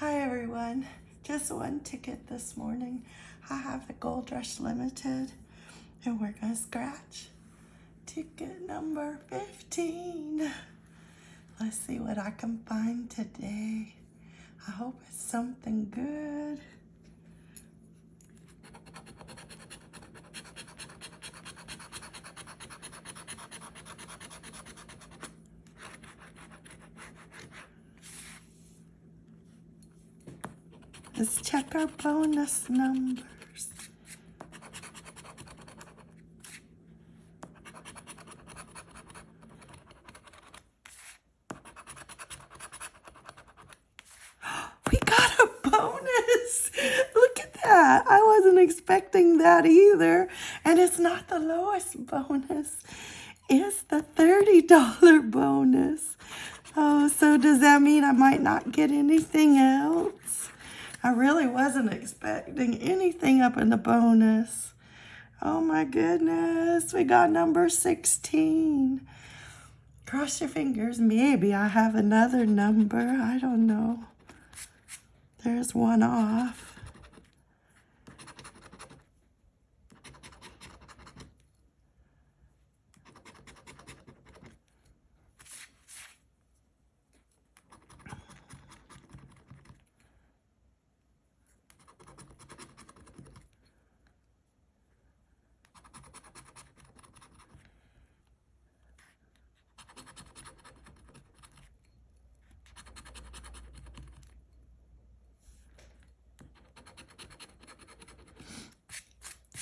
Hi everyone, just one ticket this morning. I have the Gold Rush Limited and we're gonna scratch ticket number 15. Let's see what I can find today. I hope it's something good. Let's check our bonus numbers. We got a bonus. Look at that. I wasn't expecting that either. And it's not the lowest bonus. It's the $30 bonus. Oh, so does that mean I might not get anything else? I really wasn't expecting anything up in the bonus. Oh my goodness, we got number 16. Cross your fingers, maybe I have another number. I don't know. There's one off.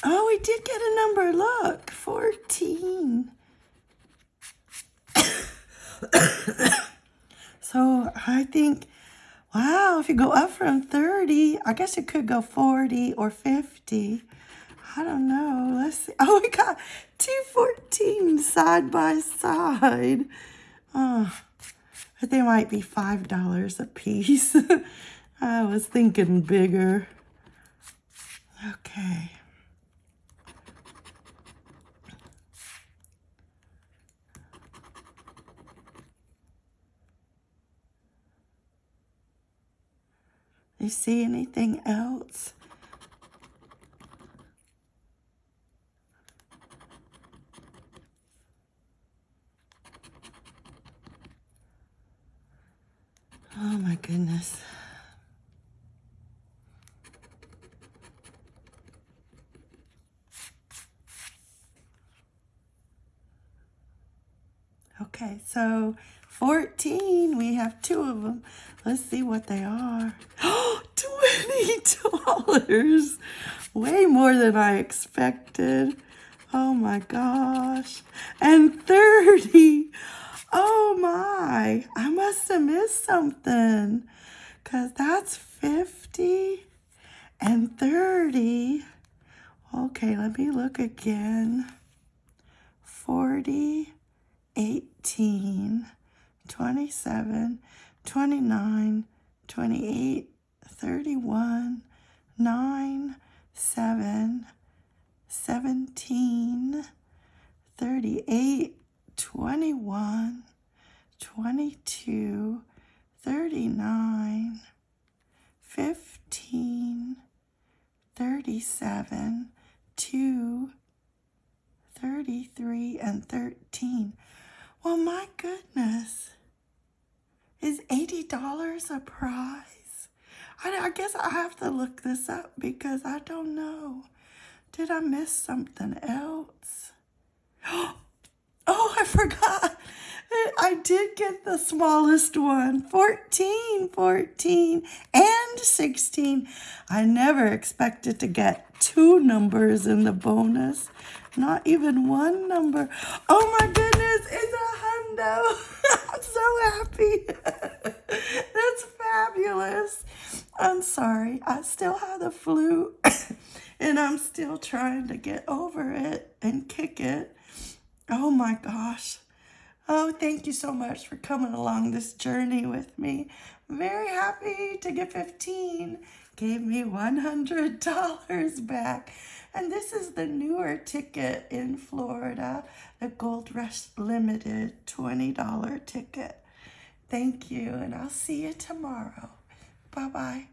Oh, we did get a number. Look, 14. so I think, wow, if you go up from 30, I guess it could go 40 or 50. I don't know. Let's see. Oh, we got 214 side by side. Oh, but they might be $5 a piece. I was thinking bigger. Okay. You see anything else? Oh my goodness. Okay, so 14, we have two of them. Let's see what they are. Oh, $20! Way more than I expected. Oh my gosh. And 30. Oh my. I must have missed something. Because that's 50 and 30. Okay, let me look again. 40, 18, 27, 29, 28, 31, 9, 7, 17, 38, 21, 22, 39, 15, 37, 2, 33, and 13. Well, my goodness. Is $80 a prize? I, I guess I have to look this up because I don't know. Did I miss something else? Oh, I forgot. I did get the smallest one. 14, 14, and 16. I never expected to get two numbers in the bonus. Not even one number. Oh my goodness, it's a hundo. I'm so happy. That's fabulous. I'm sorry. I still have the flu and I'm still trying to get over it and kick it. Oh my gosh. Oh, thank you so much for coming along this journey with me. very happy to get 15. Gave me $100 back. And this is the newer ticket in Florida, the Gold Rush Limited $20 ticket. Thank you, and I'll see you tomorrow. Bye bye.